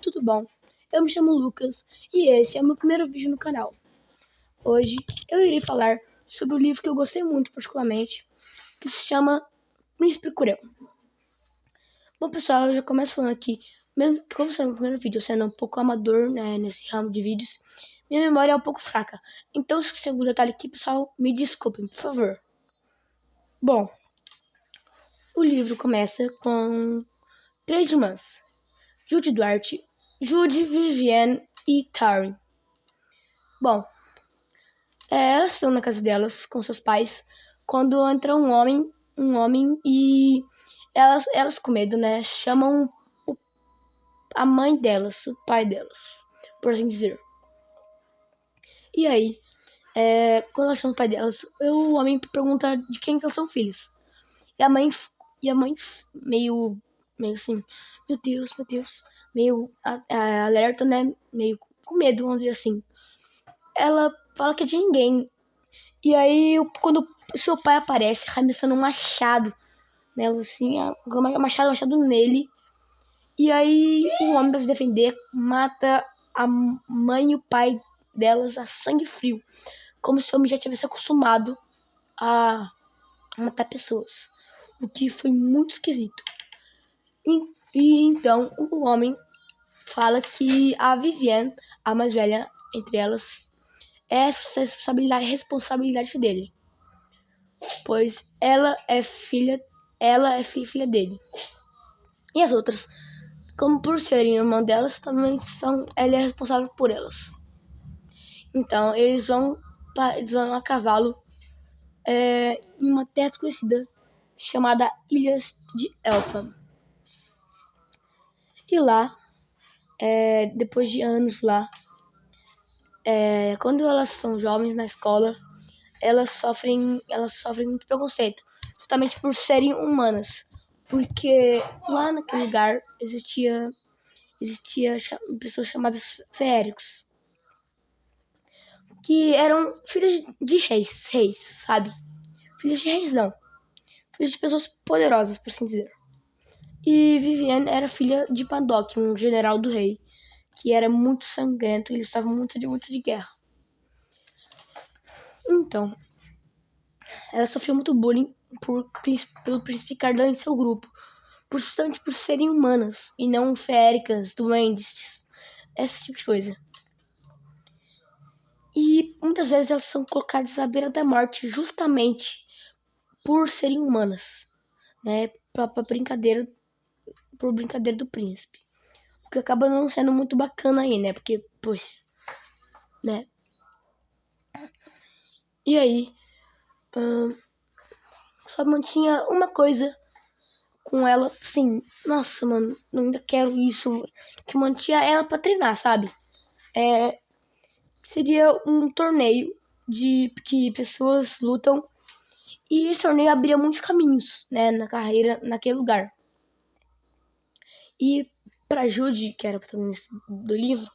tudo bom? Eu me chamo Lucas e esse é o meu primeiro vídeo no canal. Hoje eu irei falar sobre o livro que eu gostei muito particularmente, que se chama Príncipe Cureu. Bom pessoal, eu já começo falando aqui, mesmo como sendo o primeiro vídeo, sendo um pouco amador né, nesse ramo de vídeos, minha memória é um pouco fraca. Então se tem algum detalhe aqui, pessoal, me desculpem, por favor. Bom, o livro começa com três irmãs, Judy Duarte, Judy, Vivienne e Tari. Bom, é, elas estão na casa delas com seus pais quando entra um homem, um homem e elas, elas com medo, né, chamam o, a mãe delas, o pai delas, por assim dizer. E aí, é, quando elas chamam o pai delas, o homem pergunta de quem que elas são filhos. E a mãe, e a mãe meio, meio assim, meu Deus, meu Deus, meio alerta, né? Meio com medo, vamos dizer assim. Ela fala que é de ninguém. E aí, quando o seu pai aparece arremessando um machado nela, assim, um machado, machado nele. E aí, o homem, pra se defender, mata a mãe e o pai delas a sangue frio. Como se o homem já tivesse acostumado a matar pessoas. O que foi muito esquisito. E então o homem fala que a Vivienne, a mais velha entre elas, é responsabilidade, responsabilidade dele. Pois ela é filha, ela é filha dele. E as outras, como por serem irmã delas, também são, ela é responsável por elas. Então eles vão, eles vão a cavalo é, em uma terra desconhecida chamada Ilhas de Elfam. E lá, é, depois de anos lá, é, quando elas são jovens na escola, elas sofrem, elas sofrem muito preconceito, justamente por serem humanas, porque lá naquele lugar existia, existia pessoas chamadas feéricos, que eram filhos de reis, reis, sabe? Filhos de reis não, filhos de pessoas poderosas, por assim dizer. E Vivienne era filha de Paddock, um general do rei, que era muito sangrento ele estava muito de muito de guerra. Então, ela sofreu muito bullying por, pelo príncipe Cardan e seu grupo, justamente por serem humanas e não féricas, duendes, esse tipo de coisa. E muitas vezes elas são colocadas à beira da morte justamente por serem humanas, né? Pra brincadeira por brincadeira do príncipe. O que acaba não sendo muito bacana aí, né? Porque, poxa, né? E aí, hum, só mantinha uma coisa com ela, assim, nossa, mano, ainda quero isso, que mantinha ela pra treinar, sabe? É, seria um torneio de que pessoas lutam e esse torneio abria muitos caminhos, né, na carreira naquele lugar. E para Judy, que era a protagonista do livro,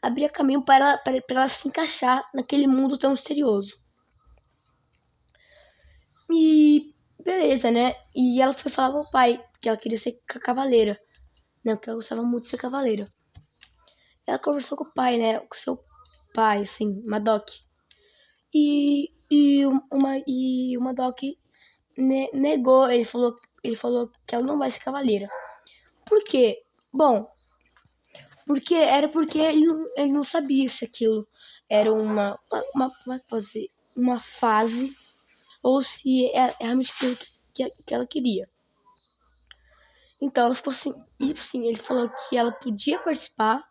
abria caminho para ela, para, para ela se encaixar naquele mundo tão misterioso. E beleza, né? E ela foi falar pro pai que ela queria ser cavaleira, né? Que ela gostava muito de ser cavaleira. Ela conversou com o pai, né? Com seu pai, assim, Madoc. E, e, uma, e o Madoc ne, negou, ele falou, ele falou que ela não vai ser cavaleira. Por quê? Bom, porque era porque ele não, ele não sabia se aquilo era uma, uma, uma, fazer, uma fase ou se era realmente aquilo que, que ela queria. Então ela ficou assim, e assim, ele falou que ela podia participar,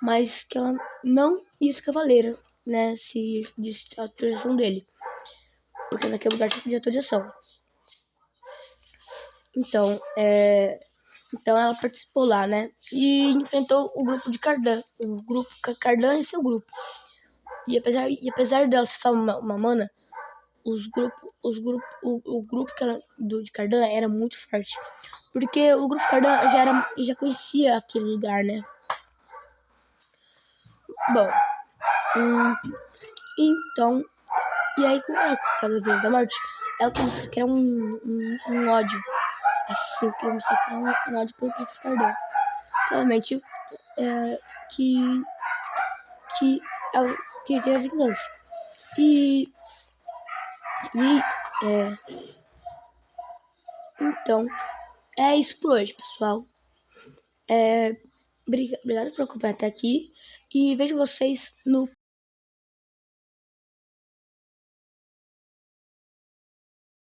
mas que ela não ia ser cavaleira, né? Se disse a autorização dele. Porque naquele lugar tinha que pedir autorização. Então, é, então ela participou lá, né? E enfrentou o grupo de Cardan, o grupo Cardan e seu grupo. E apesar, e apesar dela ser só uma, uma mana, os grupo, os grupo, o, o grupo que ela, do, de Cardan era muito forte. Porque o grupo Cardan já, era, já conhecia aquele lugar, né? Bom, hum, então, e aí com aquela vez da morte, ela começou a criar um, um, um ódio assim que separei um ódio pelo Príncipe Cardão. provavelmente é, que que é tem a vingança. E e é, então é isso por hoje, pessoal. É, obrigado por acompanhar até aqui e vejo vocês no